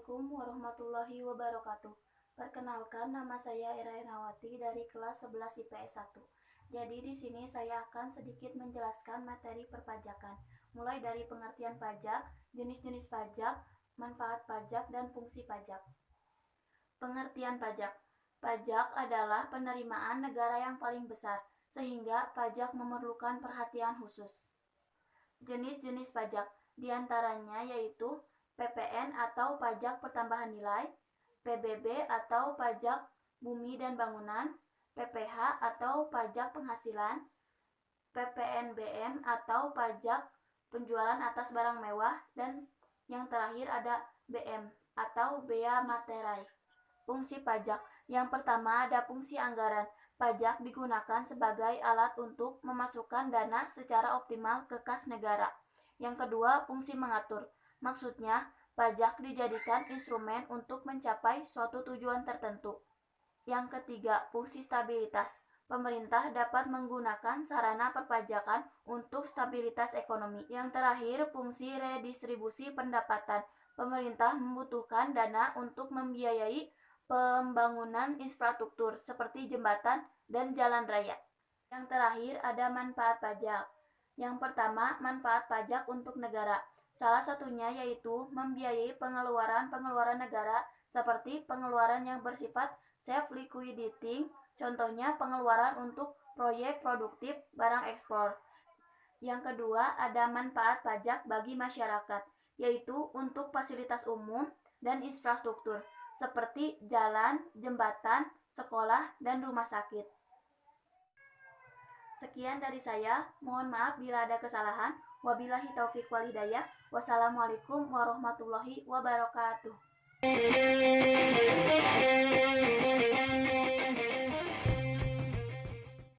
warahmatullahi wabarakatuh. Perkenalkan nama saya Era Ernawati dari kelas 11 IPS 1. Jadi di sini saya akan sedikit menjelaskan materi perpajakan, mulai dari pengertian pajak, jenis-jenis pajak, manfaat pajak, dan fungsi pajak. Pengertian pajak. Pajak adalah penerimaan negara yang paling besar, sehingga pajak memerlukan perhatian khusus. Jenis-jenis pajak di antaranya yaitu PPN atau pajak pertambahan nilai, PBB atau pajak bumi dan bangunan, PPH atau pajak penghasilan, PPNBM atau pajak penjualan atas barang mewah, dan yang terakhir ada BM atau bea materai. Fungsi pajak yang pertama ada fungsi anggaran. Pajak digunakan sebagai alat untuk memasukkan dana secara optimal ke kas negara. Yang kedua, fungsi mengatur. Maksudnya, pajak dijadikan instrumen untuk mencapai suatu tujuan tertentu. Yang ketiga, fungsi stabilitas. Pemerintah dapat menggunakan sarana perpajakan untuk stabilitas ekonomi. Yang terakhir, fungsi redistribusi pendapatan. Pemerintah membutuhkan dana untuk membiayai pembangunan infrastruktur seperti jembatan dan jalan raya. Yang terakhir ada manfaat pajak. Yang pertama, manfaat pajak untuk negara. Salah satunya yaitu membiayai pengeluaran-pengeluaran negara seperti pengeluaran yang bersifat self liquidating, contohnya pengeluaran untuk proyek produktif barang ekspor. Yang kedua, ada manfaat pajak bagi masyarakat, yaitu untuk fasilitas umum dan infrastruktur seperti jalan, jembatan, sekolah, dan rumah sakit. Sekian dari saya. Mohon maaf bila ada kesalahan. Wabillahi taufiq wal hidayah. Wassalamualaikum warahmatullahi wabarakatuh.